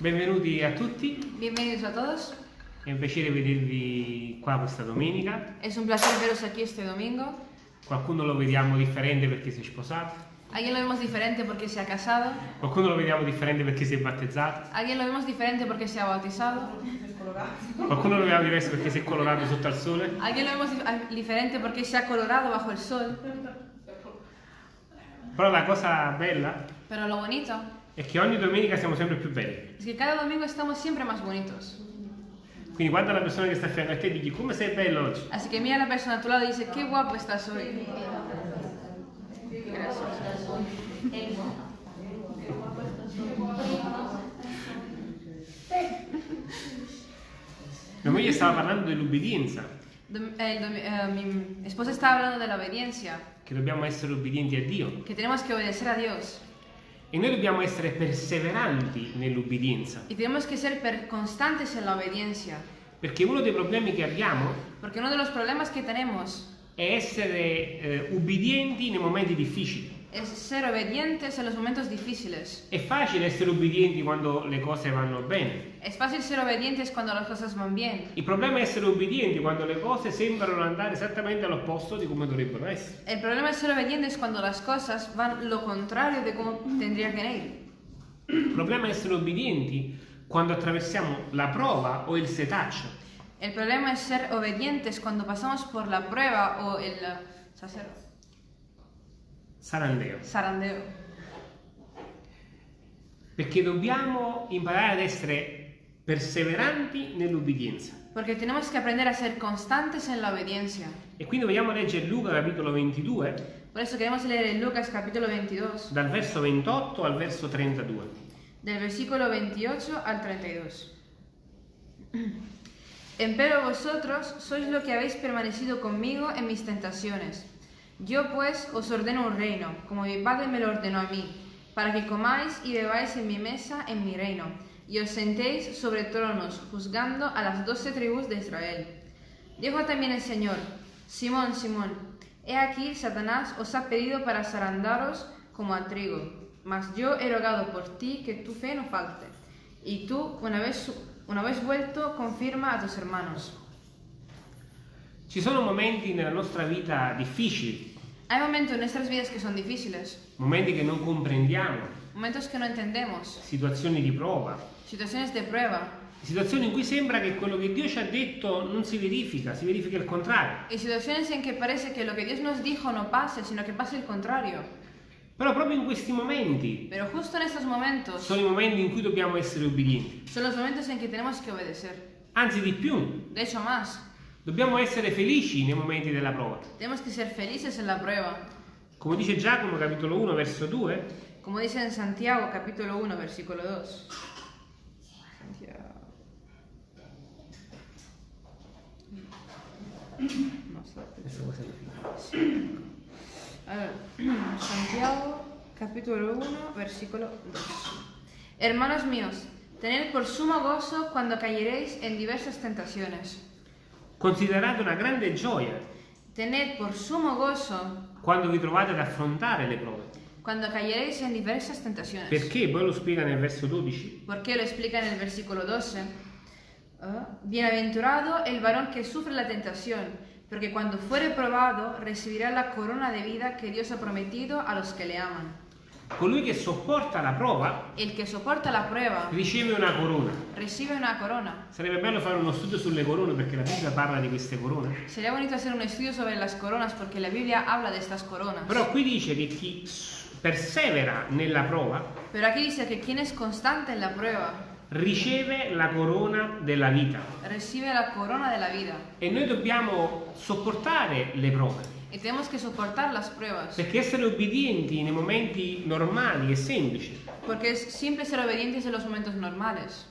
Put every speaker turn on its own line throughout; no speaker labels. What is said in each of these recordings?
Benvenuti a tutti,
Bienvenidos a todos.
è un piacere vedervi qua questa domenica.
Es un placer veros aquí este domingo.
Qualcuno lo vediamo differente perché si è sposato,
Alguien lo vemos diferente porque se ha casado.
qualcuno lo vediamo differente perché si è battezzato,
Alguien lo vemos diferente porque se ha bautizado.
qualcuno lo vediamo diverso perché si è colorato sotto al sole.
Alguien lo vemos dif- diferente porque se ha colorado bajo el sol.
Però la cosa bella
Pero lo bonito
è che ogni domenica siamo sempre più belli.
es que cada domingo estamos siempre más bonitos.
Quindi guarda la persona che sta a fianco a te e digli come sei bello oggi.
Así que mira la persona a tu lado y dice, qué guapo estás hoy. Gracias.
Mia moglie stava parlando dell'ubbidienza,
Dom- eh, eh, mi esposa está hablando de la obediencia,
che dobbiamo essere ubbidienti a Dio
que tenemos que obedecer a Dios.
E noi dobbiamo essere perseveranti nell'ubbidienza,
Y tenemos que ser per- constantes en la obediencia.
perché uno dei problemi che abbiamo
Porque uno de los problemas que tenemos
è essere eh, ubbidienti nei momenti difficili.
Es ser obedientes en los momentos difíciles.
È facile essere ubbidienti quando le cose vanno bene.
Es fácil ser obedientes cuando las cosas van bien.
Il problema è essere ubbidienti quando le cose sembrano andare esattamente all'opposto di come dovrebbero essere.
El problema es ser obedientes cuando las cosas van lo contrario de cómo tendría que ir.
Il problema è essere ubbidienti quando attraversiamo la prova o il setaccio.
El problema es ser obedientes cuando pasamos por la prueba o el sacer-
Sarandeo.
zarandeo.
Perché dobbiamo imparare ad essere perseveranti nell'ubbidienza.
Porque tenemos que aprender a ser constantes en la obediencia.
E quindi vogliamo leggere Luca capitolo 22,
Por eso queremos leer en Lucas capítulo 22,
dal verso 28 al verso 32.
del versículo 28 al 32. Empero vosotros sois lo que habéis permanecido conmigo en mis tentaciones. Yo pues os ordeno un reino, como mi Padre me lo ordenó a mí, para que comáis y bebáis en mi mesa en mi reino, y os sentéis sobre tronos, juzgando a las doce tribus de Israel. Dijo también el Señor, Simón, Simón, he aquí Satanás os ha pedido para zarandaros como a trigo, mas yo he rogado por ti que tu fe no falte, y tú, una vez, una vez vuelto, confirma a tus hermanos.
Ci sono momenti nella nostra vita difficili,
Hay momentos en nuestras vidas que son difíciles,
momenti che non comprendiamo,
momentos que no entendemos,
situazioni di prova,
situaciones de prueba,
situazioni in cui sembra che quello che Dio ci ha detto non si verifica, si verifica il contrario.
y situaciones en que parece que lo que Dios nos dijo no pase, sino que pase el contrario.
Però proprio in questi momenti
Pero justo en estos momentos
sono i momenti in cui dobbiamo essere ubbidienti.
son los momentos en que tenemos que obedecer.
Anzi di più,
De hecho, más,
dobbiamo essere felici nei momenti della prova.
tenemos que ser felices en la prueba.
Come dice Giacomo capitolo 1 verso 2,
Como dice en Santiago capítulo 1 versículo 2. Santiago. No sé. Allora, Santiago capítulo 1 versículo 2. Hermanos míos, tened por sumo gozo cuando cayeréis en diversas tentaciones.
Considerate una grande gioia
Tened por sumo gozo
quando vi trovate ad affrontare le prove.
cuando cayeréis en diversas tentaciones.
Perché? Poi lo spiega nel verso 12.
¿Por qué lo explica en el versículo 12? Ah, Bienaventurado el varón que sufre la tentación, porque cuando fuere probado recibirá la corona de vida que Dios ha prometido a los que le aman.
Colui che sopporta la prova
El que soporta la prueba
riceve una corona.
recibe una corona.
Sarebbe bello fare uno studio sulle corone perché la Bibbia parla di queste corone.
Sería bonito hacer un estudio sobre las coronas porque la Biblia habla de estas coronas.
Però qui dice che chi persevera nella prova
Pero aquí dice que quien es constante en la prueba
riceve la corona della vita.
recibe la corona de la vida.
E noi dobbiamo sopportare le prove.
Y tenemos que soportar las pruebas.
Perché essere obbedienti nei momenti normali è semplice.
Porque es simple ser obedientes en los momentos normales.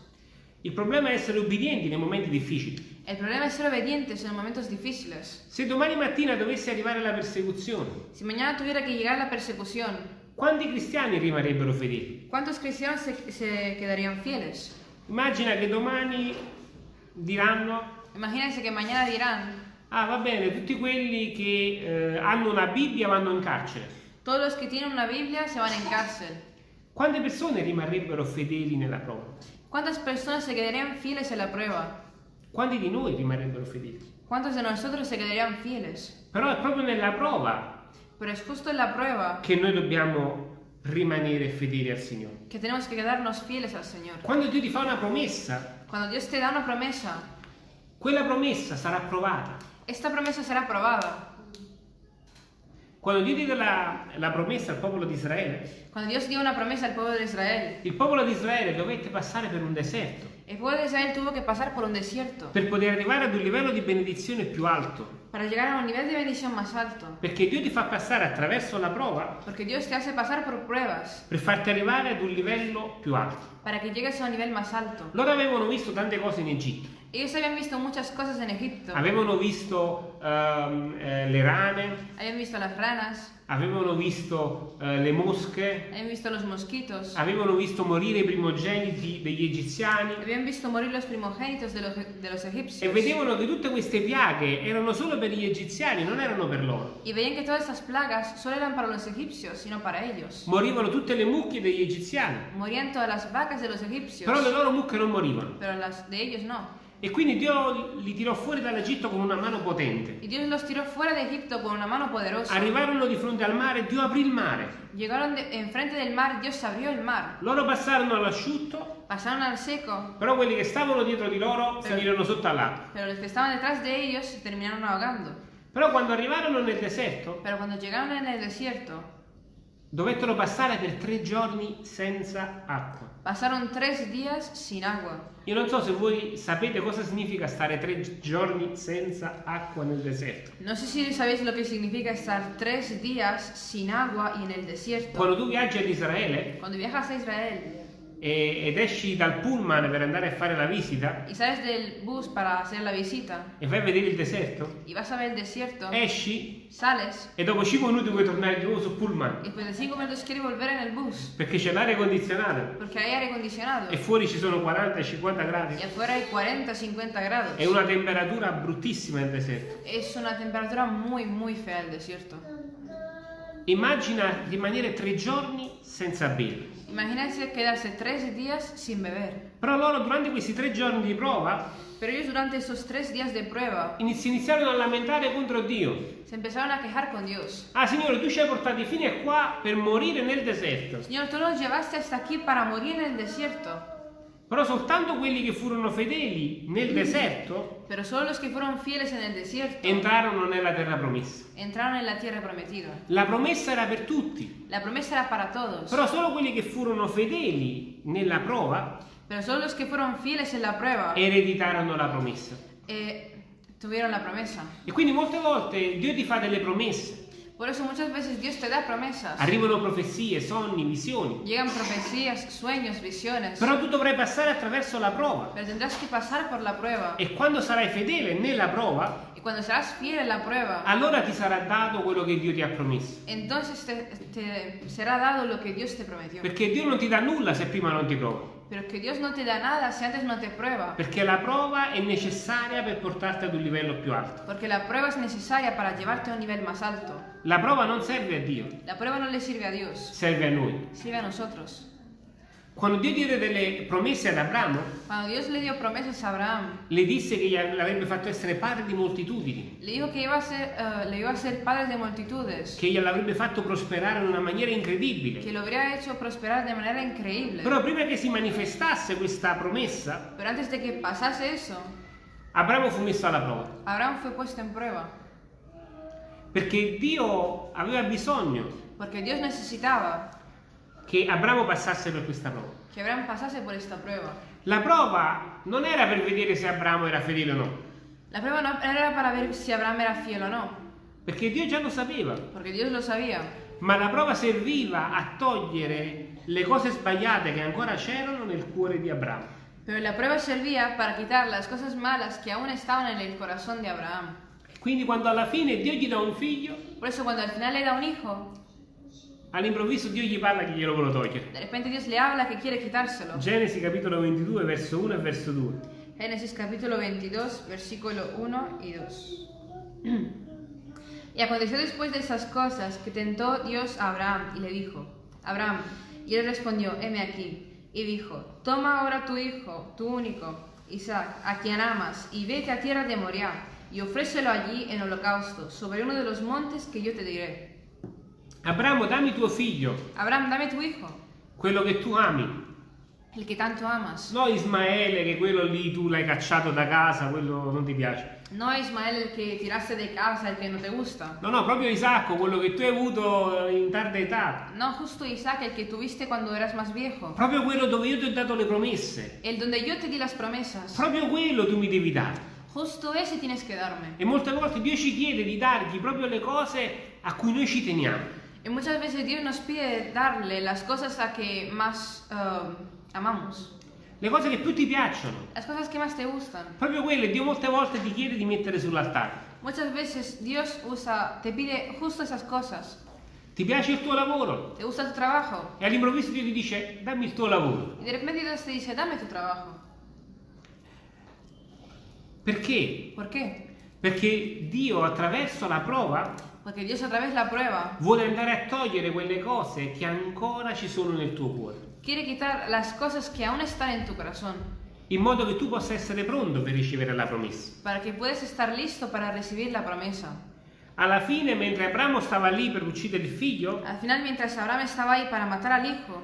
Il problema è essere obbedienti nei momenti difficili.
El problema es ser obedientes en momentos difíciles.
Se domani mattina dovesse arrivare la persecuzione,
Si mañana tuviera que llegar la persecución,
quanti cristiani rimarrebbero fedeli?
¿Cuántos cristianos se, se quedarían fieles?
Immagina che domani diranno,
Imagínense que mañana dirán,
ah va bene, tutti quelli che eh, hanno una Bibbia vanno in carcere.
todos los que tienen una Biblia se van en cárcel.
Quante persone rimarrebbero fedeli nella prova?
¿Cuántas personas se quedarían fieles en la prueba?
Quanti di noi rimarrebbero fedeli?
¿Cuántos de nosotros se quedarían fieles?
Però è proprio nella prova
Pero es justo en la prueba
che noi dobbiamo rimanere fedeli al Signore.
que tenemos que quedarnos fieles al Señor.
Quando Dio ti fa una promessa,
Cuando Dios te da una promesa,
quella promessa sarà approvata.
esta promesa será probada.
Quando Dio diede la, la promessa al popolo di Israele,
Cuando Dios dio una promesa al pueblo de Israel,
il popolo di Israele dovette passare per un deserto
el pueblo de Israel tuvo que pasar por un desierto
per poter arrivare ad un livello di benedizione più alto.
para llegar a un nivel de bendición más alto.
Perché Dio ti fa passare attraverso la prova
Porque Dios te hace pasar por pruebas
per farti arrivare ad un livello più alto.
para que llegues a un nivel más alto.
Loro avevano visto tante cose in Egitto.
Ellos habían visto muchas cosas en Egipto.
Avevano visto ehm, eh, le rane,
Habían visto las ranas,
avevano visto eh, le mosche,
habían visto los mosquitos,
avevano visto morire i primogeniti degli egiziani
habían visto morir los primogénitos de los, de los
e
egipcios.
vedevano che tutte queste piaghe erano solo per gli egiziani, non erano per loro.
Y veían que todas estas plagas solo eran para los egipcios, sino para ellos.
Morivano tutte le mucche degli egiziani,
Morían todas las vacas de los egipcios,
però le loro mucche non morivano.
pero las de ellos no.
E quindi Dio li tirò fuori dall'Egitto con una mano potente.
Y Dios los tiró fuera de Egipto con una mano poderosa.
Arrivarono di fronte al mare, Dio aprì il mare.
Llegaron de- enfrente del mar, Dios abrió el mar.
Loro passarono all'asciutto,
Pasaron al seco,
però quelli che stavano dietro di loro finirono sotto all'acqua.
pero los que estaban detrás de ellos se terminaron ahogando.
Però quando arrivarono nel deserto,
Pero cuando llegaron en el desierto,
dovettero passare per tre giorni senza acqua.
Pasaron tres días sin agua.
Io non so se voi sapete cosa significa stare tre giorni senza acqua nel deserto.
No sé si sabéis lo que significa estar tres días sin agua y en el desierto.
Quando tu viaggi ad Israele
Cuando viajas a Israel
e- ed esci dal pullman per andare a fare la visita.
Y sales del bus para hacer la visita.
E vai a vedere il deserto,
y vas a ver el desierto,
esci.
Sales.
E dopo 5 minuti puoi tornare di nuovo sul pullman.
Y después de cinco minutos quieres volver en el bus.
Perché c'è l'aria condizionata.
Porque hay aire acondicionado.
E fuori ci sono 40-50 gradi.
y afuera hay 40-50 grados.
È una temperatura bruttissima nel deserto.
Es una temperatura muy, muy fea el desierto.
Immagina rimanere tre giorni senza bere.
Imagínense quedarse tres días sin beber.
Però loro durante questi tre giorni di prova
Pero ellos durante esos tres días de prueba
inizi- iniziarono a lamentare contro Dio.
se empezaron a quejar con Dios.
Ah Signore, tu ci hai portati fino a qua per morire nel deserto.
Señor, tú nos llevaste hasta aquí para morir en el desierto.
Però soltanto quelli che furono fedeli nel deserto
Pero solo los que fueron fieles en el desierto
entrarono nella terra promessa.
entraron en la tierra prometida.
La promessa era per tutti,
La promesa era para todos.
però solo quelli che furono fedeli nella prova
Pero solo los que fueron fieles en la prueba
ereditarono la promessa.
eh, tuvieron la promesa.
E quindi molte volte Dio ti fa delle promesse.
Por eso muchas veces Dios te da promesas.
Arrivano profezie, sogni, visioni.
Llegan profecías, sueños, visiones.
Però tu dovrai passare attraverso la prova.
Pero tendrás que pasar por la prueba.
E quando sarai fedele nella prova,
Y cuando serás fiel en la prueba,
allora ti sarà dato quello che Dio ti ha promesso.
entonces te, te será dado lo que Dios te prometió.
Perché Dio non ti dà nulla se prima non ti prova.
Pero que Dios no te da nada si antes no te prueba.
Perché la prova è necessaria per portarti ad un livello più alto.
Porque la prueba es necesaria para llevarte a un nivel más alto.
La prova non serve a Dio,
La prueba no le sirve a Dios,
serve a noi.
sirve a nosotros.
Quando Dio diede delle promesse ad Abramo,
Cuando Dios le dio promesas a Abraham,
le disse che gli avrebbe fatto essere padre di moltitudini,
le dijo que iba a ser, eh, le iba a ser padre de multitudes,
che gliel'avrebbe fatto prosperare in una maniera incredibile.
que lo habría hecho prosperar de manera increíble.
Però prima che si manifestasse questa promessa,
Pero antes de que pasase eso,
Abramo fu messo alla prova.
Abraham fue puesto en prueba.
Perché Dio aveva bisogno
Porque Dios necesitaba
che Abramo passasse per questa prova.
que Abraham pasase por esta prueba.
La prova non era per vedere se Abramo era fedele o no,
La prueba no era para ver si Abraham era fiel o no,
perché Dio già lo sapeva,
porque Dios lo sabía.
ma la prova serviva a togliere le cose sbagliate che ancora c'erano nel cuore di Abramo.
Pero la prueba servía para quitar las cosas malas que aún estaban en el corazón de Abraham.
Quindi quando alla fine Dio gli dà un figlio,
Por eso cuando al final le da un hijo,
all'improvviso Dio gli parla che glielo vuole togliere.
de repente Dios le habla que quiere quitárselo.
Genesi capitolo 22 verso 1 e verso 2.
Génesis capítulo 22, versículo 1 y 2. Y aconteció después de esas cosas que tentó Dios a Abraham y le dijo, Abraham, Y él respondió, heme aquí. Y dijo, toma ahora tu hijo, tu único, Isaac, a quien amas, y vete a tierra de Moriah, y ofrécelo allí en holocausto, sobre uno de los montes que yo te diré.
Abramo, dammi tuo figlio,
Abraham, dame tu hijo,
quello che tu ami.
el que tanto amas.
No Ismaele, che quello lì tu l'hai cacciato da casa, quello non ti piace.
No Ismael el que tiraste de casa, el que no te gusta.
No, no, proprio Isacco, quello che tu hai avuto in tarda età.
No justo Isaac, el que tuviste cuando eras más viejo.
Proprio quello dove io ti ho dato le promesse.
El donde yo te di las promesas.
Proprio quello tu mi devi dare. E molte volte Dio ci chiede di dargli proprio le cose a cui noi ci teniamo.
Y muchas veces Dios nos pide darle las cosas a que más eh, amamos.
Le cose che più ti piacciono.
Las cosas que más te gustan.
Proprio quelle Dio molte volte ti chiede di mettere sull'altare.
Muchas veces Dios usa, te pide justo esas cosas.
Ti piace il tuo lavoro?
¿Te gusta tu trabajo?
E all'improvviso Dio ti dice dammi il tuo lavoro.
Y de repente Dios te dice, dame tu trabajo.
Perché?
¿Por qué?
Perché Dio attraverso la prova
Porque Dios a través de la prueba
vuole andare a togliere quelle cose che ancora ci sono nel tuo cuore.
quiere quitar las cosas que aún están en tu corazón,
in modo che tu possa essere pronto per ricevere la promessa.
para que puedas estar listo para recibir la promesa.
Alla fine, mentre Abramo stava lì per uccidere il figlio,
Al final, mientras Abraham estaba ahí para matar al hijo,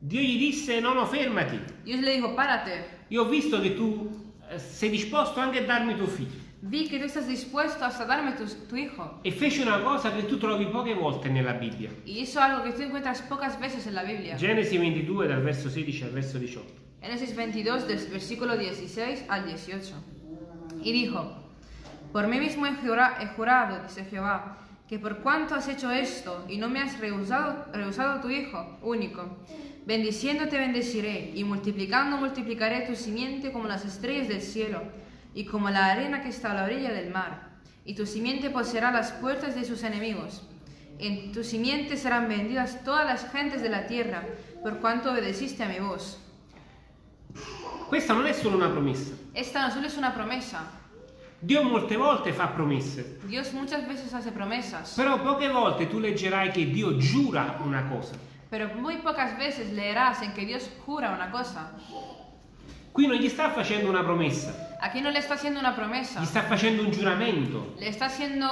Dio gli disse: No, no, fermati.
Dios le dijo, párate,
Io ho visto che tu sei disposto anche a darmi tuo figlio.
vi que tú estás dispuesto hasta darme tu, tu hijo.
E fece una cosa che tu trovi poche volte nella Bibbia.
Y hizo algo que tú encuentras pocas veces en la Biblia.
Genesi 22, dal verso 16 al verso 18.
Génesis 22, del versículo 16 al 18. Y dijo, por mí mismo he jurado, dice Jehová, que por cuanto has hecho esto y no me has rehusado, rehusado tu hijo único, bendiciendo te bendeciré y multiplicando multiplicaré tu simiente como las estrellas del cielo y como la arena que está a la orilla del mar. Y tu simiente poseerá las puertas de sus enemigos. En tu simiente serán vendidas todas las gentes de la tierra, por cuanto obedeciste a mi voz.
Questa non è solo una promessa.
Esta no solo es una promesa.
Dio molte volte fa promesse,
Dios muchas veces hace promesas,
però poche volte tu leggerai che Dio giura una cosa.
pero muy pocas veces leerás en que Dios jura una cosa.
Qui non gli sta facendo una promessa,
Aquí no le está haciendo una promesa,
gli sta facendo un giuramento.
le está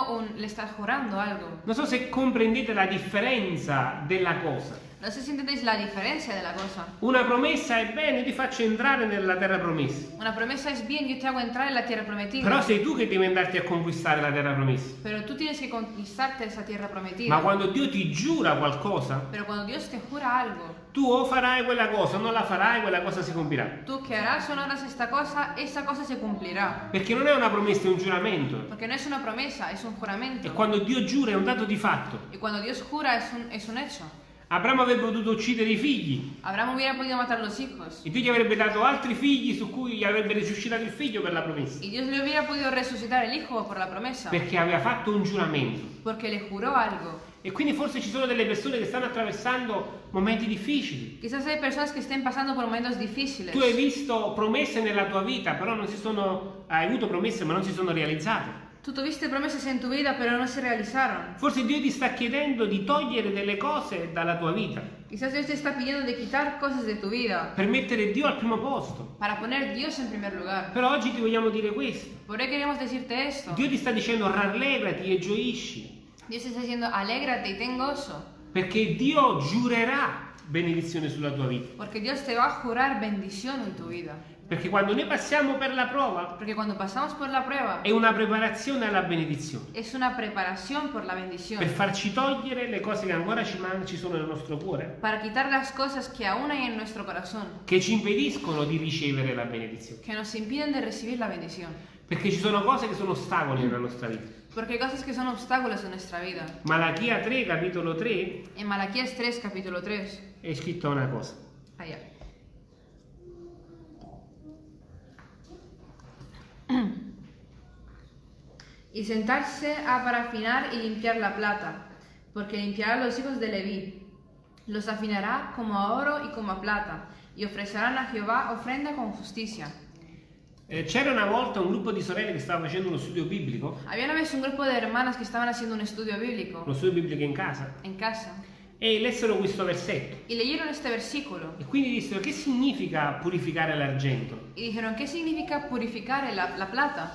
un, le está jurando algo.
Non so se comprendete la differenza della cosa.
No sé si entendéis la diferencia de la cosa.
Una promessa è bene, io ti faccio entrare nella terra promessa.
Una promesa es bien, yo te hago entrar en la tierra prometida.
Però sei tu che devi andarti a conquistare la terra promessa.
Pero tú tienes que conquistarte esa tierra prometida.
Ma quando Dio ti giura qualcosa,
Pero cuando Dios te jura algo,
tu o farai quella cosa o non la farai, quella cosa si compirà.
tú que harás o no harás esta cosa, esa cosa se cumplirá.
Perché non è una promessa, è un giuramento.
Porque no es una promesa, es un
E
juramento.
quando Dio giura è un dato di fatto.
Y cuando Dios jura es un, es un hecho.
Abramo avrebbe potuto uccidere i figli
Abraham hubiera podido matar los hijos.
e Dio gli avrebbe dato altri figli su cui gli avrebbe risuscitato il figlio per la promessa.
Y Dios le hubiera podido resucitar el hijo por la promesa.
Perché aveva fatto un giuramento.
Porque le juró algo.
E quindi forse ci sono delle persone che stanno attraversando momenti difficili.
Quizás hay personas que estén pasando por momentos difíciles.
Tu hai visto promesse nella tua vita, però non si sono. Hai avuto promesse, ma non si sono realizzate.
Tú tuviste promesas en tu vida, pero no se realizaron.
Forse Dio ti sta chiedendo di togliere delle cose dalla tua vita,
Quizás Dios te está pidiendo de quitar cosas de tu vida
per mettere Dio al primo posto.
para poner Dios en primer lugar.
Però oggi ti vogliamo dire questo.
Por eso queremos decirte esto.
Dio ti sta dicendo rallegrati e gioisci,
Dios te está diciendo, alégrate y ten gozo.
Perché Dio giurerà benedizione sulla tua vita.
Porque Dios te va a jurar bendición en tu vida.
Perché quando noi passiamo per la prova
por la prueba,
è una preparazione alla benedizione, per farci togliere le cose che ancora ci, ci sono nel nostro cuore,
Para quitar las cosas que aún hay en nuestro corazón.
che ci impediscono di ricevere la benedizione.
que nos impiden de recibir la bendición.
Perché ci sono cose che sono ostacoli nella nostra vita.
Porque hay cosas que son obstáculos en nuestra vida.
Malachia 3, capitolo 3,
En Malaquías 3, capítulo 3.
è scritto una cosa.
Allá. Y sentarse a para afinar y limpiar la plata, porque limpiará a los hijos de Leví. Los afinará como a oro y como a plata, y ofrecerán a Jehová ofrenda con justicia.
Eh, c'era una volta un gruppo di sorelle che stava facendo uno studio biblico,
Había una vez un grupo de hermanas que estaban haciendo un estudio bíblico
uno studio biblico in casa,
en casa,
e lessero questo versetto.
y leyeron este versículo
E quindi dissero che significa purificare l'argento?
y dijeron, ¿qué significa purificar la, la plata?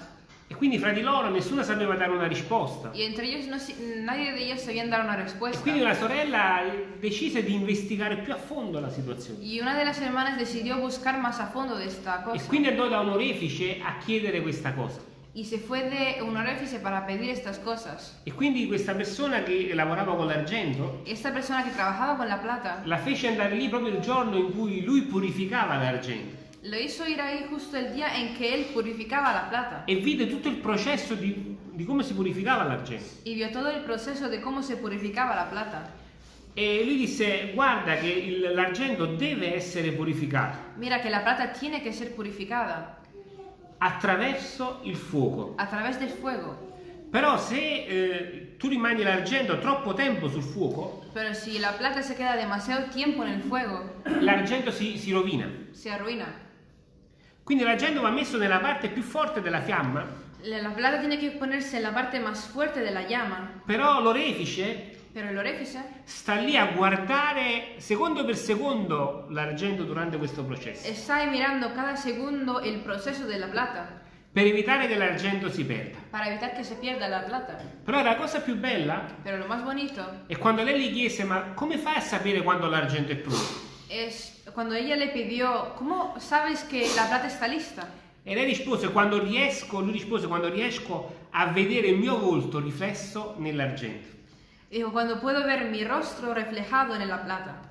E quindi fra di loro nessuno sapeva dare una risposta.
Y entre ellos no nadie de ellos sabían dar una
E
respuesta.
quindi una sorella decise di investigare più a fondo la situazione.
Y una de las hermanas decidió buscar más a fondo de esta
E
cosa.
quindi andò da un orefice a chiedere questa cosa.
Y se fue de un oréfice para pedir estas cosas.
E quindi questa persona che lavorava con l'argento
Esta persona que trabajaba con la plata
la fece andare lì proprio il giorno in cui lui purificava l'argento
lo hizo ir ahí justo el día en que él purificaba la plata.
e vide tutto il processo di, di come si purificava l'argento.
Y vio todo el proceso de cómo se purificaba la plata.
E lui disse: Guarda, che l'argento deve essere purificato
Mira que la plata tiene que ser purificada
attraverso il fuoco.
a través del fuego.
Però se eh, tu rimani l'argento troppo tempo sul fuoco,
Pero si la plata se queda demasiado tiempo en el fuego,
l'argento si, si rovina.
se arruina.
Quindi l'argento va messo nella parte più forte della fiamma,
La la plata tiene que ponerse en la parte más fuerte de la llama,
però l'orefice
pero el oréfice
sta lì a guardare secondo per secondo l'argento durante questo processo,
está ahí mirando cada segundo el proceso de la plata
per evitare che l'argento si perda.
para evitar que se pierda la plata.
Però la cosa più bella
Pero lo más bonito
è quando lei gli chiese: Ma come fai a sapere quando l'argento è pronto?
es cuando ella le pidió, ¿cómo sabes que la plata está lista?
E lei rispose: Quando riesco, lui rispose: Quando riesco a vedere il mio volto riflesso nell'argento.
Dijo, cuando puedo ver mi rostro reflejado en la plata.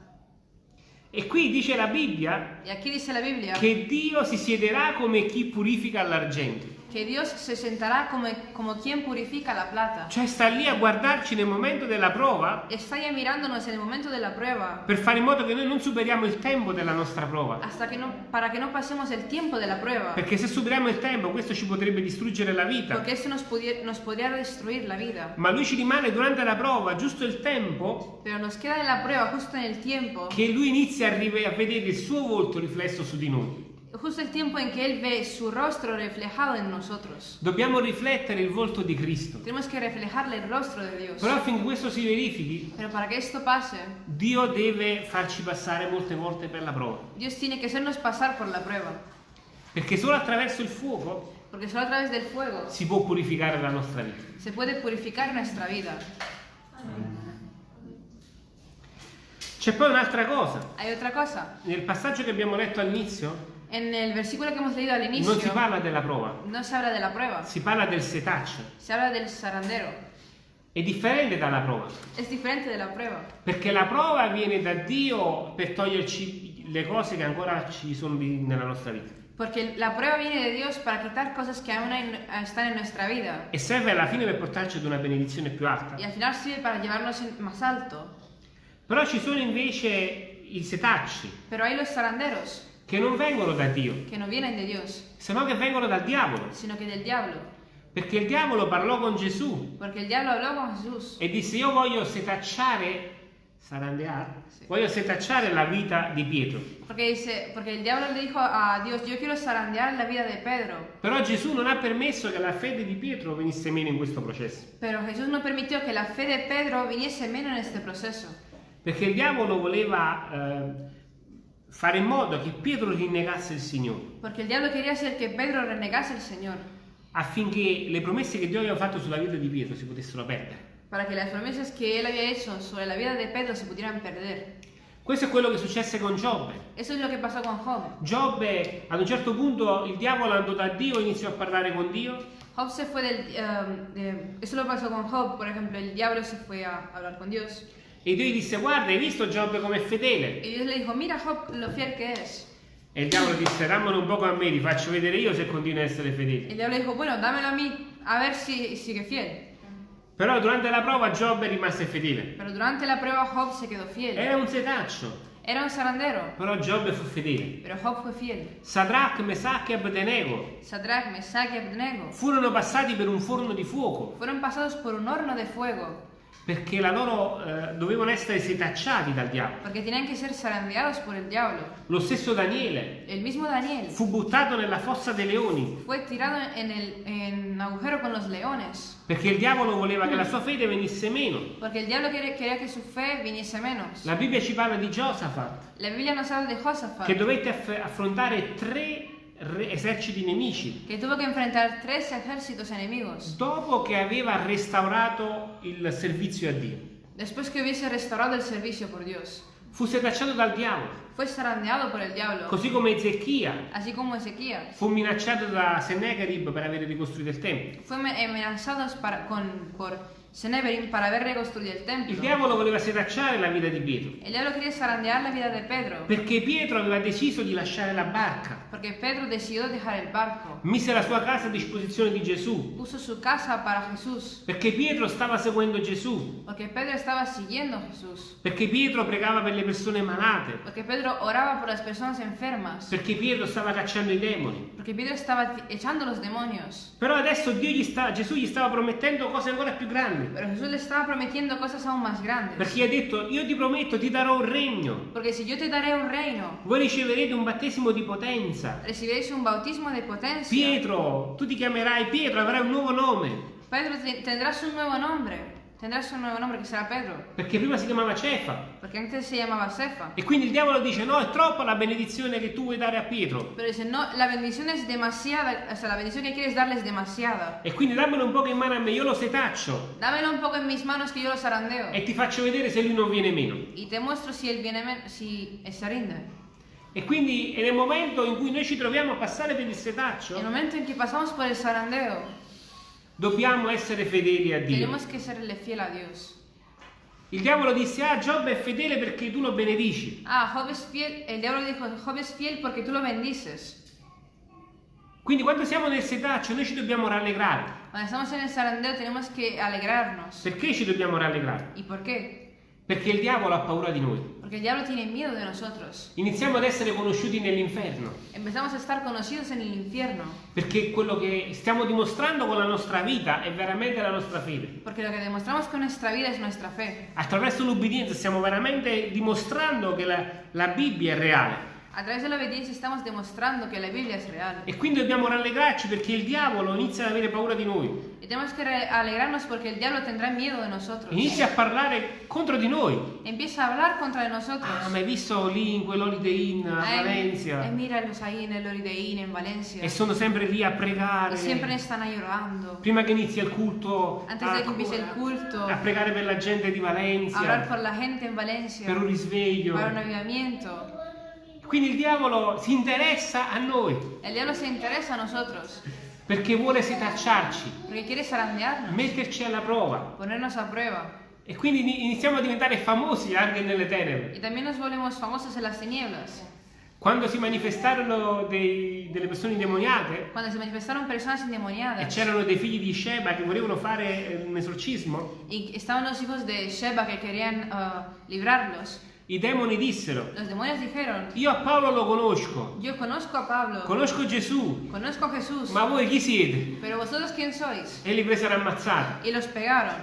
E qui dice la Bibbia
dice la Biblia
che Dio si siederà come chi purifica l'argento.
Que Dios se sentará como, como quien purifica la plata.
Cioè sta lì a guardarci nel momento della prova
Está ya mirándonos en el momento de la prueba
per fare in modo che noi non superiamo il tempo della nostra prova.
hasta que no, para que no pasemos el tiempo de la prueba.
Perché se superiamo il tempo questo ci potrebbe distruggere la vita.
Porque eso nos, nos podría destruir la vida.
Ma lui ci rimane durante la prova giusto il tempo
Pero nos queda en la prueba justo en el tiempo,
che lui inizia a, a vedere il suo volto riflesso su di noi.
Justo el tiempo en que Él ve su rostro reflejado en nosotros.
Dobbiamo riflettere il volto di Cristo.
Tenemos que reflejarle el rostro de Dios.
Però affinché questo si verifichi,
Pero para que esto pase,
Dio deve farci passare molte volte per la prova.
Dios tiene que hacernos pasar por la prueba.
Perché solo attraverso il fuoco
Porque solo a través del fuego
si può purificare la nostra vita.
se puede purificar nuestra vida.
C'è poi un'altra cosa.
Cosa.
Nel passaggio che abbiamo letto all'inizio
En el versículo que hemos leído al inicio,
non si parla della prova,
no se habla de la prueba,
si parla del setaccio.
se habla del zarandero.
È differente dalla prova,
Es diferente de la prueba.
perché la prova viene da Dio per toglierci le cose che ancora ci sono nella nostra vita.
Porque la prueba viene de Dios para quitar cosas que aún están en nuestra vida.
E serve alla fine per portarci ad una benedizione più alta.
Y al final sirve para llevarnos en- más alto.
Però ci sono invece i setacci
Pero hay los zaranderos
che non vengono da Dio,
que no vienen de Dios,
se no che vengono dal diavolo.
sino que del diablo.
Perché il diavolo parlò con Gesù
Porque el diablo habló con Jesús
e disse io voglio setacciare, sarandeare,
Sì.
voglio setacciare la vita di Pietro.
Porque, dice, porque el diablo le dijo a Dios, yo quiero zarandear la vida de Pedro.
Però Gesù non ha permesso che la fede di Pietro venisse meno in questo processo.
Pero Jesús no permitió que la fe de Pedro viniese menos en este proceso.
Perché il diavolo voleva eh, fare in modo che Pietro rinnegasse il Signore,
Porque el diablo quería hacer que Pedro renegase al Señor.
affinché le promesse che Dio aveva fatto sulla vita di Pietro si potessero perdere.
Para que las promesas que él había hecho sobre la vida de Pedro se pudieran perder.
Questo è quello che successe con Giobbe.
Eso es lo que pasó con Job.
Giobbe, ad un certo punto, il diavolo andò da Dio e iniziò a parlare con Dio
Job se fue del... um, de- eso lo pasó con Job, por ejemplo, el diablo se fue a hablar con Dios.
E Dio gli disse guarda, hai visto Giobbe com'è fedele?
Y Dios le dijo, mira Job lo fiel que es.
E il diavolo disse dammelo un poco a me, ti faccio vedere io se continui a essere fedele.
El diablo dijo, bueno, dámelo a mí, a ver si sigue fiel.
Però durante la prova Giobbe rimase fedele.
Pero durante la prueba Job se quedó fiel.
Era un setaccio,
Era un zarandero,
però Giobbe fu fedele.
pero Job fue fiel.
Sadrach, Mesach e Abdenego
Sadrach, Mesach y Abednego
furono passati per un forno di fuoco,
fueron pasados por un horno de fuego,
perché la loro, eh, dovevano essere setacciati dal diavolo.
porque tenían que ser zarandeados por el diablo.
Lo stesso Daniele
El mismo Daniel
fu buttato nella fossa dei leoni
fue tirado en el en agujero con los leones,
perché il diavolo voleva che la sua fede venisse meno.
porque el diablo quería, que su fe viniese menos.
La Bibbia ci parla di Giosafat
La Biblia nos habla de Josafat,
che dovette aff- affrontare tre re- eserciti nemici
que tuvo que enfrentar tres ejércitos enemigos
dopo che aveva restaurato il servizio a Dio.
después que hubiese restaurado el servicio por Dios.
Fu setacciato dal diavolo,
diablo,
così come Ezechia fu minacciato da Sennacherib per aver ricostruito il Tempio.
Fue amenazados para, con, por Seneberim para haber reconstruido el templo.
Il diavolo voleva setacciare la vita di Pietro,
El diablo quería zarandear la vida de Pedro,
perché Pietro aveva deciso di lasciare la barca,
porque Pedro decidió dejar el barco.
mise la sua casa a disposizione di Gesù,
Puso su casa para Jesús,
perché Pietro stava seguendo Gesù,
porque Pedro estaba siguiendo Jesús,
perché Pietro pregava per le persone malate,
porque Pedro oraba por las personas enfermas,
perché Pietro stava cacciando i demoni.
Pedro estaba ti- echando los demonios.
Però adesso Dio gli sta, Gesù gli stava promettendo cose ancora più grandi,
Pero Jesús le estaba prometiendo cosas aún más grandes.
perché ha detto io ti prometto, ti darò un regno,
Porque si yo te daré un reino,
voi riceverete un battesimo di potenza.
recibiréis un bautismo de potencia.
Pietro, tu ti chiamerai Pietro, avrai un nuovo nome,
Pedro, te- tendrás un nuevo nombre. Tendrás un nuevo nombre que será Pedro.
perché prima si chiamava Cefa.
Porque antes se llamaba Cefa.
E quindi il diavolo dice no, è troppa la benedizione che tu vuoi dare a Pietro.
Pero dice, no, la bendición es demasiada. O sea, la bendición que quieres darle es demasiada.
E quindi dammelo un poco in mano a me, io lo setaccio
Dámelo un poco en mis manos que yo lo zarandeo.
e ti faccio vedere se lui non viene meno.
Y te muestro si él viene, men- si se rinde.
E quindi è nel momento in cui noi ci troviamo a passare per il setaccio,
momento en que pasamos por el zarandeo,
dobbiamo essere fedeli a Dio.
tenemos que serle fiel a Dios.
Il diavolo disse, ah, Giobbe è fedele perché tu lo benedici.
Ah, Job es fiel. El diablo dijo, Job es fiel porque tú lo bendices.
Quindi quando siamo nel setaccio noi ci dobbiamo rallegrare.
Cuando estamos en el zarandeo tenemos que alegrarnos.
Perché ci dobbiamo rallegrare?
¿Y por qué?
Perché il diavolo ha paura di noi.
Porque el diablo tiene miedo de nosotros.
Iniziamo ad essere conosciuti nell'inferno.
Empezamos a estar conocidos en el infierno.
Perché quello che stiamo dimostrando con la nostra vita è veramente la nostra fede.
Porque lo que demostramos con nuestra vida es nuestra fe.
Attraverso l'ubbidienza stiamo veramente dimostrando che la, la Bibbia è reale.
A través de la obediencia estamos demostrando que la Biblia es real.
E quindi dobbiamo rallegrarci perché il diavolo inizia ad avere paura di noi.
Y tenemos que alegrarnos porque el diablo tendrá miedo de nosotros.
Inizia a parlare contro di noi.
Empieza a hablar contra de nosotros.
Ah, ma hai visto lì in quell'Holiday Inn a
Ay,
Valencia?
ay, míralos ahí en el Orideín, en Valencia.
E sono sempre lì a pregare.
Y siempre están ahí orando.
Prima che inizi il culto,
Antes
a,
de que empiece el culto,
a pregare per la gente di
a orar
Valencia,
por la gente en Valencia.
per un risveglio.
Para un avivamiento.
Quindi il diavolo si interessa a noi
El diablo se interesa a nosotros.
perché vuole setacciarci,
Porque quiere zarandearnos.
metterci alla prova.
Ponernos a prueba.
E quindi ini- iniziamo a diventare famosi anche nelle tenebre.
Y también nos volvemos famosos en las tinieblas.
Quando si manifestarono dei- delle persone indemoniate e c'erano dei figli di Sheba che volevano fare eh, un esorcismo,
Y estaban los hijos de Sheba que querían ah, librarlos.
I demoni dissero,
Los demonios dijeron,
io a Paolo lo conosco,
yo conozco a Pablo,
conosco Gesù,
conozco a Jesús,
ma voi chi siete?
pero vosotros quién sois?
E li presero ammazzati.
Y los pegaron.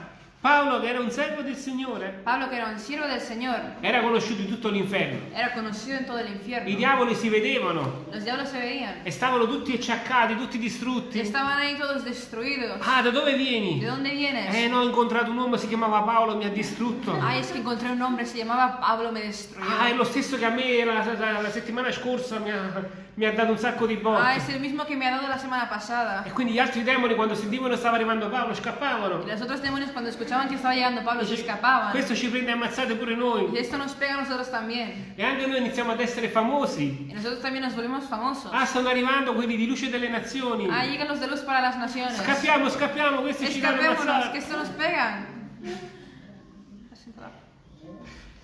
Paolo, che era un servo del Signore,
Pablo, que era un siervo del Señor,
era conosciuto in tutto l'inferno.
era conocido en todo el
I diavoli si vedevano
Los diablos se veían.
e stavano tutti acciaccati, tutti distrutti.
estaban ahí todos destruidos.
Ah, da dove
¿De
vieni?
dónde vienes?
Eh, no, ho incontrato un uomo, si chiamava Paolo, mi ha distrutto.
Ay, es que encontré un hombre, se llamaba Pablo, me destruyó.
Ah, è lo stesso che a me la, la- la settimana scorsa mi ha, mi ha dato un sacco di
Ah,
botte.
es el mismo que me ha dado la semana pasada.
E quindi gli altri demoni, quando sentivano che stava arrivando Paolo,
Y
scappavano.
los otros demonios cuando escuchaban que estaba llegando Pablo se
Dice,
escapaban.
Questo ci prende ammazzate pure
Y
noi.
esto nos pega a nosotros también.
E anche noi iniziamo ad essere famosi.
Y nosotros también nos volvemos famosos.
Ah, stanno arrivando quelli di luce delle nazioni.
Ah, llegan los de luz para las naciones.
Scappiamo, scappiamo, questi ci danno ammazzate.
esto nos pegan.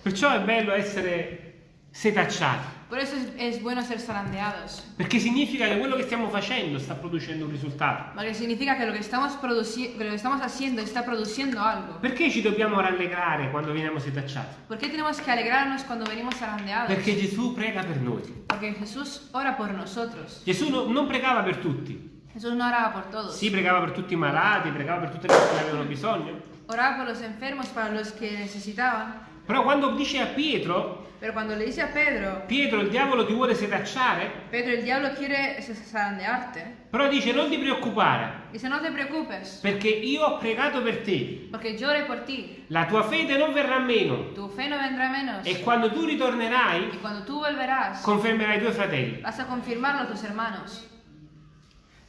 Perciò è bello essere setacciati.
Por eso es, es bueno ser zarandeados.
Perché significa che quello che stiamo facendo sta producendo un risultato.
Porque significa que lo que estamos, produci- que lo que estamos haciendo está produciendo algo.
Perché ci dobbiamo rallegrare quando veniamo setacciati?
¿Por qué tenemos que alegrarnos cuando venimos zarandeados?
Perché Gesù prega per noi.
Porque Jesús ora por nosotros.
Gesù no- non pregava per tutti.
Jesús no oraba por todos.
Sì, pregava per tutti i malati, pregava per tutte le persone che avevano bisogno.
oraba por los enfermos para los que necesitaban.
Però quando dice a Pietro,
Pero cuando le dice a Pedro,
Pietro il diavolo ti vuole setacciare,
Pedro, el diablo quiere zarandearte,
però dice non ti preoccupare,
dice, no te preocupes,
perché io ho pregato per te.
porque yo oré por ti.
La tua fede non verrà meno
Tu fe no vendrá menos.
e quando tu ritornerai
cuando tú volverás,
confermerai i tuoi fratelli.
vas a confirmarlo a tus hermanos.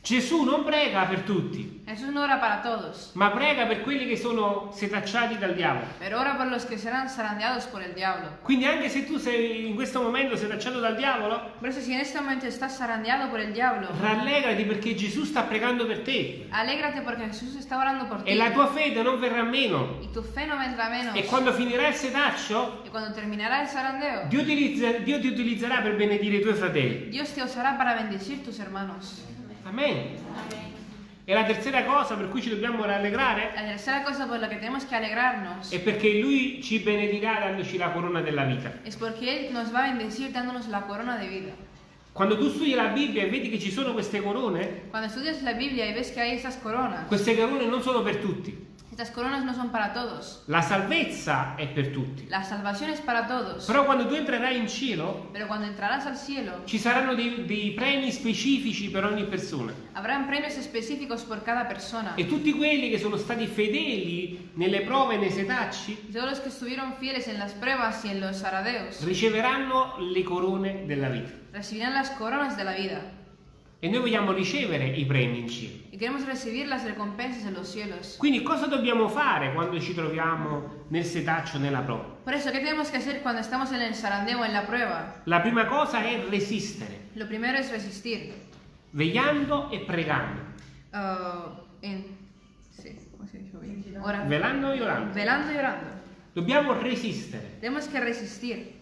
Gesù non prega per tutti,
Jesús no ora para todos,
ma prega per quelli che sono setacciati dal diavolo.
pero ora por los que serán zarandeados por el diablo.
Quindi anche se tu sei in questo momento setacciato dal diavolo,
Por eso si en este momento estás zarandeado por el diablo,
rallegrati perché Gesù sta pregando per te
alégrate porque Jesús está orando por ti.
e la tua fede non verrà meno.
Y tu fe no vendrá menos.
E quando finirà il setaccio,
Y cuando terminará el zarandeo,
Dio ti utilizzerà per benedire i tuoi fratelli.
Dios te usará para bendecir tus hermanos.
Amen. E la terza cosa per cui ci dobbiamo rallegrare
La tercera cosa por la tenemos que alegrarnos
è perché Lui ci benedirà dandoci la corona della vita.
es porque Él nos va a bendecir dándonos la corona de vida.
Quando tu studi la Bibbia e vedi che ci sono queste corone,
Cuando estudias la Biblia y ves que hay estas coronas,
queste corone non sono per tutti.
Estas coronas no son para todos.
La salvezza è per tutti.
La salvación es para todos.
Però quando tu entrerai in cielo,
Pero cuando entrarás al cielo,
ci saranno dei, dei premi specifici per ogni persona.
habrán premios específicos por cada persona.
E tutti quelli che sono stati fedeli nelle prove e nei setacci
Y todos los que estuvieron fieles en las pruebas y en los aradeos
riceveranno le corone della vita.
recibirán las coronas de la vida.
E noi vogliamo ricevere i premi in cielo.
Y queremos recibir las recompensas en los cielos.
Quindi cosa dobbiamo fare quando ci troviamo nel setaccio, nella prova?
Por eso, ¿qué tenemos que hacer cuando estamos en el zarandeo en la prueba?
La prima cosa è resistere,
Lo primero es resistir.
vegliando e pregando.
Ah, en- sí.
Velando e orando.
Velando y orando.
Dobbiamo resistere,
Tenemos que resistir.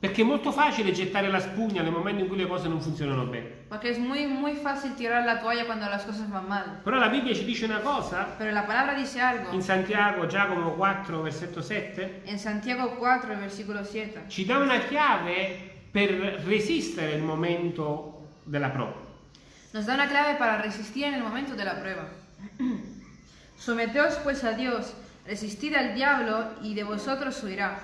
Perché è molto facile gettare la spugna nel momento in cui le cose non funzionano bene.
Porque es muy, muy fácil tirar la toalla cuando las cosas van mal.
Però la Bibbia ci dice una cosa,
Pero la palabra dice algo.
in Santiago, Giacomo 4, versetto 7,
En Santiago 4, versículo 7.
ci dà una chiave per resistere il momento della prova.
Nos da una clave para resistir en el momento de la prueba. Someteos pues a Dios, resistid al diablo y de vosotros huirá.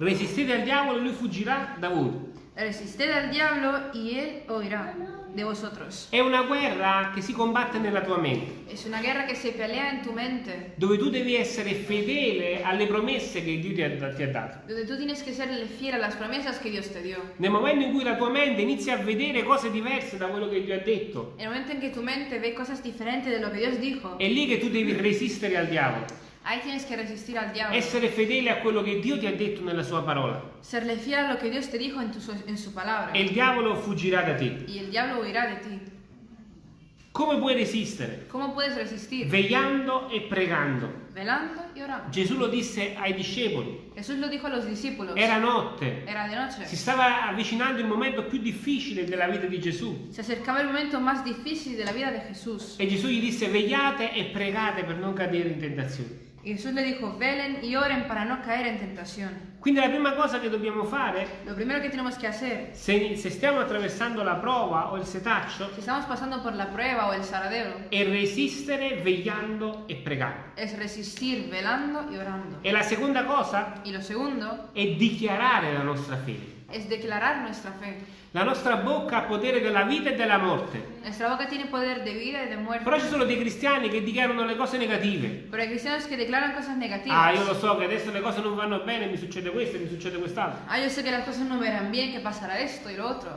Resistete al diavolo e lui fuggirà da voi.
Resisted al diablo y él huirá de vosotros.
È una guerra che si combatte nella tua mente,
Es una guerra que se pelea en tu mente,
dove tu devi essere fedele alle promesse che Dio ti ha, ti ha dato.
donde tú tienes que serle fiel a las promesas que Dios te dio.
Nel momento in cui la tua mente inizia a vedere cose diverse da quello che Dio ha detto,
En el momento en que tu mente ve cosas diferentes de lo que Dios dijo,
è lì che tu devi resistere al diavolo,
ahí tienes que resistir al diablo.
essere fedele a quello che Dio ti ha detto nella sua parola.
Serle fiel a lo que Dios te dijo en, tu- en su palabra.
E il diavolo fuggirà da te.
Y el diablo huirá de ti.
Come puoi resistere?
¿Cómo puedes resistir?
Vegliando e pregando.
Velando y orando.
Gesù lo disse ai discepoli.
Jesús lo dijo a los discípulos.
Era notte.
Era.
Si stava avvicinando il momento più difficile della vita di Gesù.
Se acercaba el momento más difícil de la vida de Jesús.
E Gesù gli disse vegliate e pregate per non cadere in tentazione.
Y Jesús le dijo, velen y oren para no caer en tentación.
Quindi la prima cosa che dobbiamo fare,
Lo primero que tenemos que hacer,
se, se stiamo attraversando la prova o il setaccio,
si estamos pasando por la prueba o el saradero,
è resistere vegliando e pregando.
es resistir velando y orando.
E la seconda cosa
Y lo segundo
è dichiarare la nostra fede.
Es declarar nuestra fe.
La nostra bocca ha potere della vita e della morte.
De.
Però ci sono dei cristiani che dichiarano le cose negative. Ah, io lo so che adesso le cose non vanno bene, mi succede questo e mi succede quest'altro.
Ah, yo sé que las cosas no verán bien, que pasará esto y lo otro.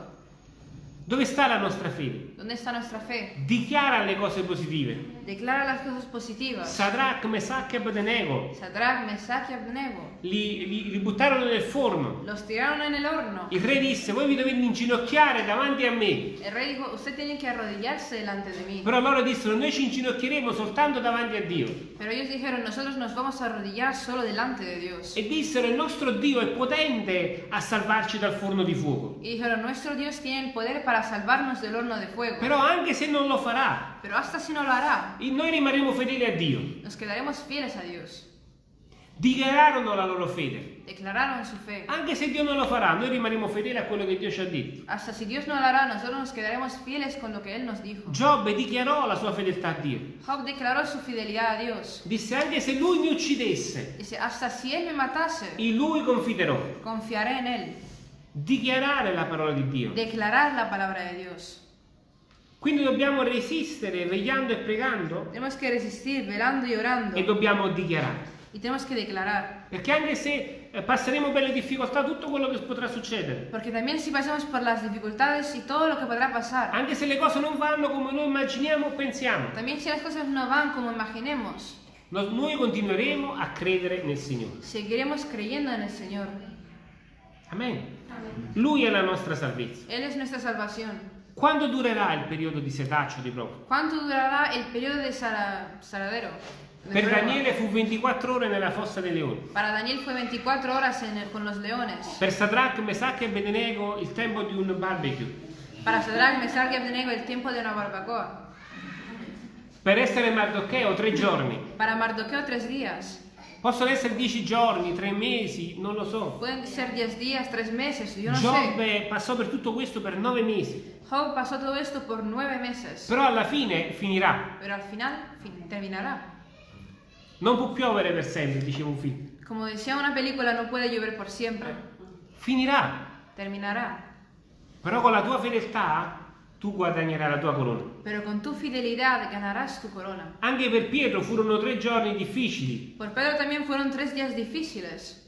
Dove sta la nostra fede?
¿Dónde está nuestra fe?
Dichiara le cose positive.
Declara las cosas positivas.
Sadrach, Mesach e Abednego
Sadrach, Mesach y Abednego
li, li- li buttarono nel forno.
los tiraron en el horno.
Il re disse, voi vi dovete inginocchiare davanti a me.
El rey dijo, usted tiene que arrodillarse delante de mí.
Però loro dissero, noi ci inginocchieremo soltanto davanti a Dio.
Pero ellos dijeron, nosotros nos vamos a arrodillar solo delante de Dios.
E dissero, il nostro Dio è potente a salvarci dal forno di fuoco.
Y dijeron, nuestro Dios tiene el poder para salvarnos del horno de fuego.
Però anche se non lo farà,
Pero hasta si no lo hará,
noi rimarremo fedeli a Dio.
nos quedaremos fieles a Dios.
Dichiararono la loro fede.
declararon su fe.
Anche se Dio non lo farà, noi rimarremo fedeli a quello che Dio ci ha detto.
Hasta si Dios no lo hará, nosotros nos quedaremos fieles con lo que Él nos dijo.
Giobbe dichiarò la sua fedeltà a Dio.
Job declaró su fidelidad a Dios.
Disse anche se lui mi uccidesse,
Dice, hasta si Él me matase,
in lui confiderò.
confiaré en Él.
Dichiarare la parola di Dio.
Declarar la palabra de Dios.
Quindi dobbiamo resistere vegliando e pregando
Tenemos que resistir, velando y orando.
e dobbiamo dichiarare.
Y tenemos que declarar.
Perché anche se eh, passeremo per le difficoltà, tutto quello che potrà succedere,
Porque también si pasamos por las dificultades y todo lo que podrá pasar,
anche se le cose non vanno come noi immaginiamo o pensiamo,
también si las cosas no van como imaginemos,
no- noi continueremo a credere nel Signore.
seguiremos creyendo en el Señor.
Amen. Lui è la nostra salvezza.
Él es nuestra salvación.
Quando durerà il periodo di setaccio di prova?
¿Cuánto durará el periodo sara- saladero? de
Per? Daniele fu 24 ore nella fossa dei leoni.
Para Daniel fue 24 horas en con los leones.
Per Sadrach, Mesach e Abednego il tempo di un barbecue.
Para Sadrach, Mesach y Abednego el tiempo de una barbacoa.
Per essere Mardocheo tre giorni.
Para Mardoqueo tres días.
Possono essere 10 giorni, 3 mesi, non lo so.
Pueden ser 10 días, 3 meses, yo no sé.
Giobbe passò per tutto questo per 9 mesi.
Job pasó todo esto por 9 meses.
Però alla fine finirà.
Pero al final fin- terminará.
Non può piovere per sempre, diceva un film.
Como decía una película, no puede llover por siempre.
Finirà.
Terminará.
Però con la tua fedeltà tu guadagnerai la tua corona.
Pero con tu fidelidad ganarás tu corona.
Anche per Pietro furono tre giorni difficili,
Por Pedro también fueron tres días difíciles.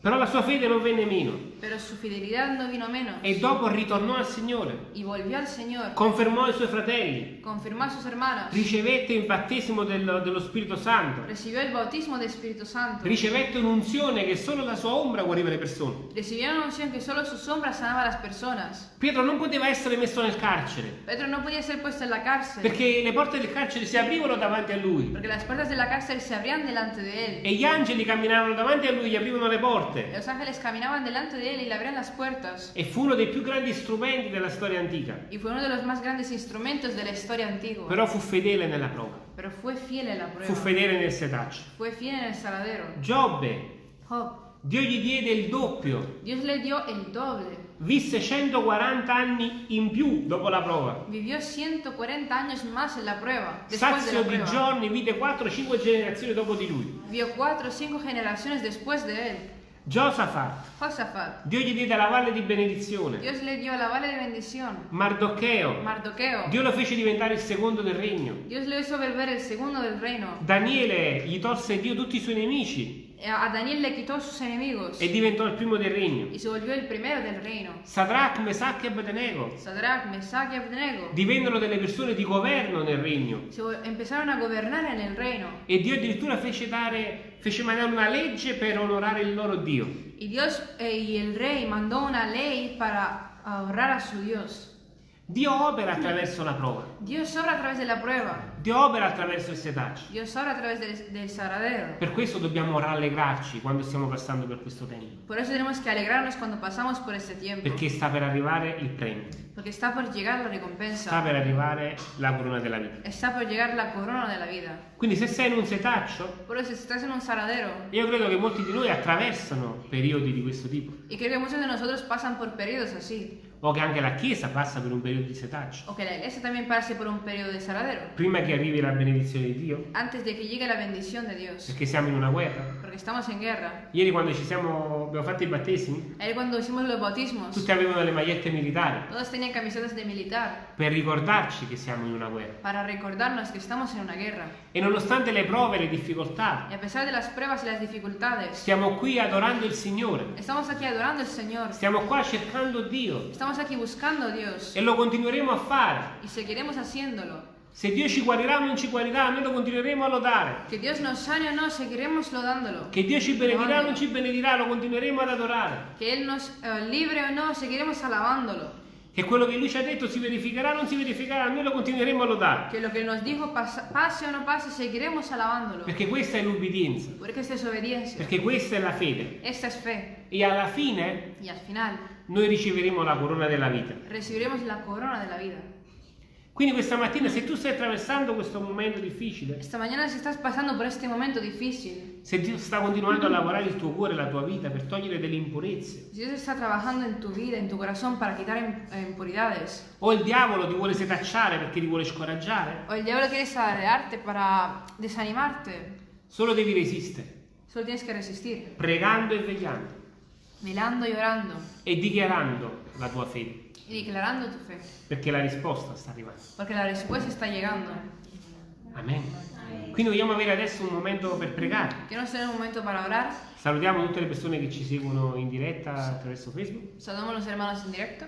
però la sua fede non venne meno
Pero su fidelidad no vino menos.
e dopo ritornò al Signore,
Y volvió al Señor.
confermò i suoi fratelli,
Confirmó a sus hermanos.
ricevette il battesimo del- dello Spirito Santo,
Recibió el bautismo del Espíritu Santo.
ricevette un'unzione che solo la sua ombra guariva le persone.
Recibió una unción que solo su sombra sanaba a las personas.
Pietro non poteva essere messo nel carcere
Pedro no podía ser puesto en la cárcel.
perché le porte del carcere si aprivano davanti a lui
Porque las puertas de la cárcel se abrían delante de él.
e gli angeli camminavano davanti a lui e gli aprivano le porte.
Los ángeles caminaban delante de él y le abrían las puertas.
E fu uno dei più grandi strumenti della storia antica,
Y fue uno de los más grandes instrumentos de la historia antigua.
però fu fedele nella prova,
Pero fue fiel en la
fu
prueba.
fedele nel setaccio.
Fue fiel en el saladero.
Giobbe,
Job.
Dio gli diede il doppio,
Dios le dio el doble.
visse 140 anni in più dopo la prova.
Vivió 140 años más en la prueba.
Sazio di giorni vide 4-5 generazioni dopo di lui.
Vio cuatro o cinco generaciones después de él.
Giosafat,
Josafat.
Dio gli diede la valle di benedizione.
Dios le dio la vale de bendición.
Mardocheo,
Mardoqueo.
Dio lo fece diventare il secondo del regno.
Dios le hizo volver el segundo del reino.
Daniele gli tolse Dio tutti i suoi nemici
A Daniel le quitó sus enemigos.
e diventò il primo del regno.
Y se volvió el primero del reino.
Sadrach, Mesach e Abednego
Sadrach, Mesach y Abednego.
divennero delle persone di governo nel regno.
Se vo- empezaron a gobernar en el reino.
E Dio addirittura fece, dare, fece mandare una legge per onorare il loro Dio.
Y Dios eh, y el rey mandó una ley para honrar a su Dios.
Dio opera attraverso la prova.
Dios obra a través de la prueba.
Dio opera attraverso il setaccio.
Dios obra a través del, del saladero.
Per questo dobbiamo rallegrarci quando stiamo passando per questo tempo.
Por eso tenemos que alegrarnos cuando pasamos por este tiempo.
Perché sta per arrivare il premio.
Porque está por llegar la
Sta
recompensa.
per arrivare la corona della vita.
Está por llegar la corona de la vida.
Quindi se sei in un setaccio,
Por eso si estás en un saladero.
io credo che molti di noi attraversano periodi di questo tipo.
Y creo que muchos de nosotros pasan por periodos así.
O che anche la Chiesa passa per un periodo di setaccio.
O que la iglesia también pase por un periodo de saladero.
Prima che arrivi la benedizione di Dio.
Antes de que llegue la bendición de Dios.
Perché siamo in una guerra.
Porque estamos en guerra.
Ieri quando ci siamo, abbiamo fatto i battesimi,
Ayer cuando hicimos los bautismos.
tutti avevano le magliette militari
Todos tenían camisetas de militar.
per ricordarci che siamo in una guerra.
Para recordarnos que estamos en una guerra.
E nonostante le prove e le difficoltà,
Y a pesar de las pruebas y las dificultades.
stiamo qui adorando il Signore.
Estamos aquí adorando al Señor.
Stiamo qua cercando Dio
Estamos aquí buscando a Dios.
e lo continueremo a fare.
Y seguiremos haciéndolo.
Se Dio ci guarirà o non ci guarirà, noi lo continueremo a lodare.
Que Dios nos sane o no, seguiremos lodándolo.
Che Dio ci benedirà o non ci benedirà, lo continueremo ad adorare.
Que Él nos eh, libre o no, seguiremos alabándolo.
Che quello che Lui ci ha detto si verificherà o non si verificherà, noi lo continueremo a lodare.
Que lo que nos dijo pase o no pase, seguiremos alabándolo.
Perché questa è l'ubbidienza,
Porque esta es obediencia.
perché questa è la fede.
Esta es fe.
E alla fine
Y al final
noi riceveremo la corona della vita.
recibiremos la corona de la vida.
Quindi questa mattina se tu stai attraversando questo momento difficile,
Esta mañana si estás pasando por este momento difícil,
se Dio sta continuando a lavorare il tuo cuore, la tua vita per togliere delle impurezze,
Si Dios está trabajando en tu vida, en tu corazón para quitar eh, impuridades,
o il diavolo ti vuole setacciare perché ti vuole scoraggiare,
o el diablo quiere sarearte para desanimarte,
solo devi resistere,
solo tienes que resistir,
pregando e vegliando
velando y orando
e dichiarando la tua fede,
y declarando tu fe,
perché la risposta sta arrivando.
porque la respuesta está llegando.
Amen. Quindi vogliamo avere adesso un momento per pregare.
Momento.
Salutiamo tutte le persone che ci seguono in diretta attraverso Facebook.
Saludamos a los hermanos en directo.